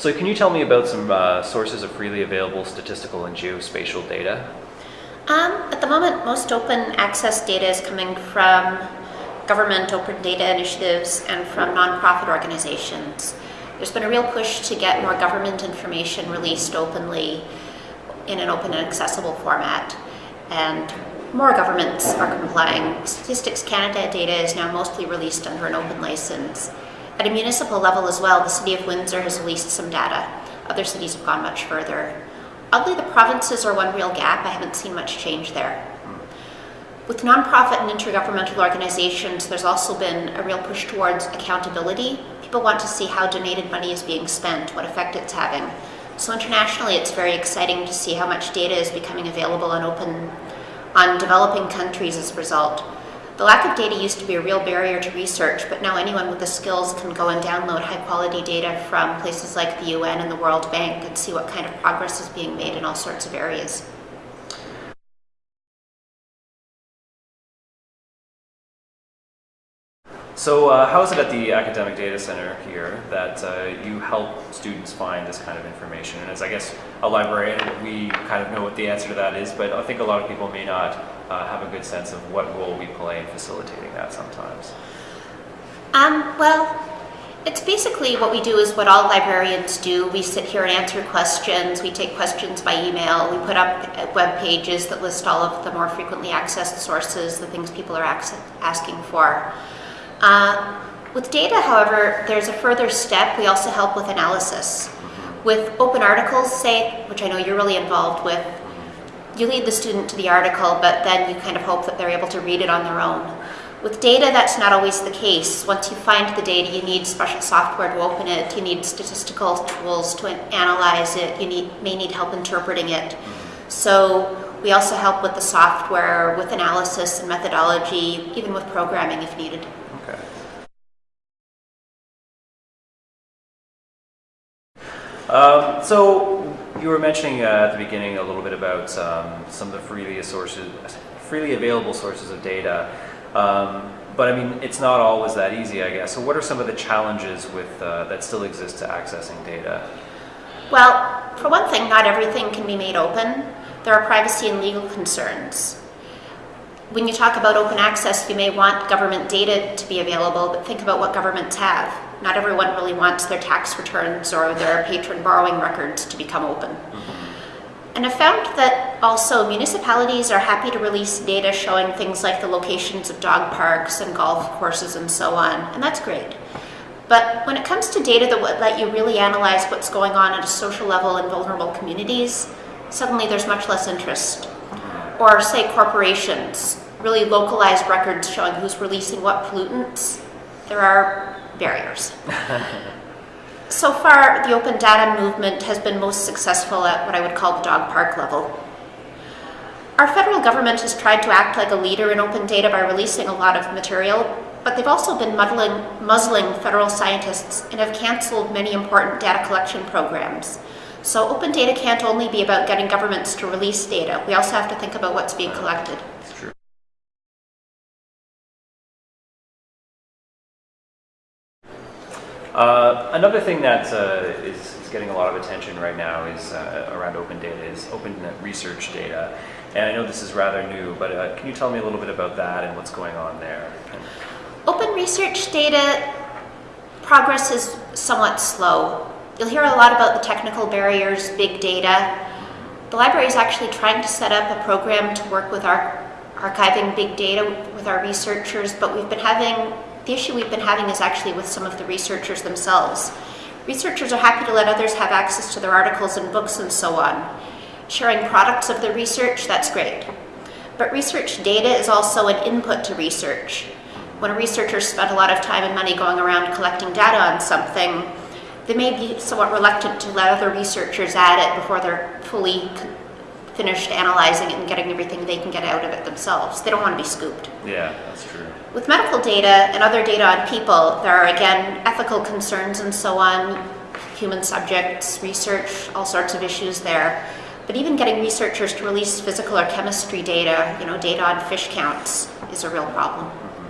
So can you tell me about some uh, sources of freely available statistical and geospatial data? Um, at the moment, most open access data is coming from government open data initiatives and from nonprofit organizations. There's been a real push to get more government information released openly in an open and accessible format. And more governments are complying. Statistics Canada data is now mostly released under an open license. At a municipal level as well, the City of Windsor has released some data. Other cities have gone much further. Oddly, the provinces are one real gap. I haven't seen much change there. With nonprofit and intergovernmental organizations, there's also been a real push towards accountability. People want to see how donated money is being spent, what effect it's having. So internationally, it's very exciting to see how much data is becoming available and open on developing countries as a result. The lack of data used to be a real barrier to research, but now anyone with the skills can go and download high quality data from places like the UN and the World Bank and see what kind of progress is being made in all sorts of areas. So uh, how is it at the Academic Data Center here that uh, you help students find this kind of information? And as I guess a librarian, we kind of know what the answer to that is, but I think a lot of people may not uh, have a good sense of what role we play in facilitating that sometimes. Um, well, it's basically what we do is what all librarians do. We sit here and answer questions. We take questions by email. We put up web pages that list all of the more frequently accessed sources, the things people are asking for. Uh, with data, however, there's a further step. We also help with analysis. With open articles, say, which I know you're really involved with, you lead the student to the article, but then you kind of hope that they're able to read it on their own. With data, that's not always the case. Once you find the data, you need special software to open it, you need statistical tools to analyze it, you need, may need help interpreting it. So we also help with the software, with analysis and methodology, even with programming if needed. Um, so you were mentioning uh, at the beginning a little bit about um, some of the freely sources, freely available sources of data. Um, but I mean, it's not always that easy, I guess. So what are some of the challenges with uh, that still exist to accessing data? Well, for one thing, not everything can be made open. There are privacy and legal concerns. When you talk about open access, you may want government data to be available, but think about what governments have. Not everyone really wants their tax returns or their patron borrowing records to become open. Mm-hmm. And I've found that also municipalities are happy to release data showing things like the locations of dog parks and golf courses and so on, and that's great. But when it comes to data that would let you really analyze what's going on at a social level in vulnerable communities, suddenly there's much less interest mm-hmm. or say corporations, really localized records showing who's releasing what pollutants, there are barriers. so far, the open data movement has been most successful at what I would call the dog park level. Our federal government has tried to act like a leader in open data by releasing a lot of material, but they've also been muddling, muzzling federal scientists and have canceled many important data collection programs. So open data can't only be about getting governments to release data. We also have to think about what's being collected. Uh, another thing that uh, is, is, getting a lot of attention right now is uh, around open data is open research data. And I know this is rather new, but uh, can you tell me a little bit about that and what's going on there? Open research data progress is somewhat slow. You'll hear a lot about the technical barriers, big data. The library is actually trying to set up a program to work with our archiving big data with our researchers, but we've been having, the issue we've been having is actually with some of the researchers themselves. Researchers are happy to let others have access to their articles and books and so on. Sharing products of the research, that's great. But research data is also an input to research. When a researcher spent a lot of time and money going around collecting data on something, they may be somewhat reluctant to let other researchers add it before they're fully finished analyzing it and getting everything they can get out of it themselves. They don't want to be scooped. Yeah, that's true. With medical data and other data on people, there are again ethical concerns and so on, human subjects, research, all sorts of issues there. But even getting researchers to release physical or chemistry data, you know, data on fish counts, is a real problem. Mm-hmm.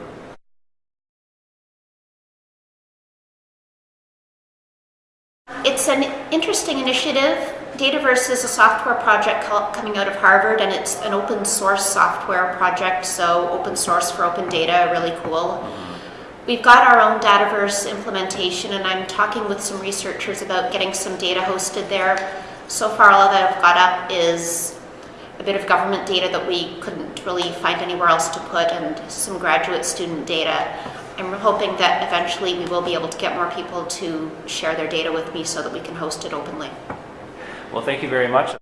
it's an interesting initiative. Dataverse is a software project coming out of Harvard, and it's an open source software project. So open source for open data, really cool. We've got our own Dataverse implementation, and I'm talking with some researchers about getting some data hosted there. So far, all that I've got up is a bit of government data that we couldn't really find anywhere else to put, and some graduate student data. I'm hoping that eventually we will be able to get more people to share their data with me so that we can host it openly. Well, thank you very much.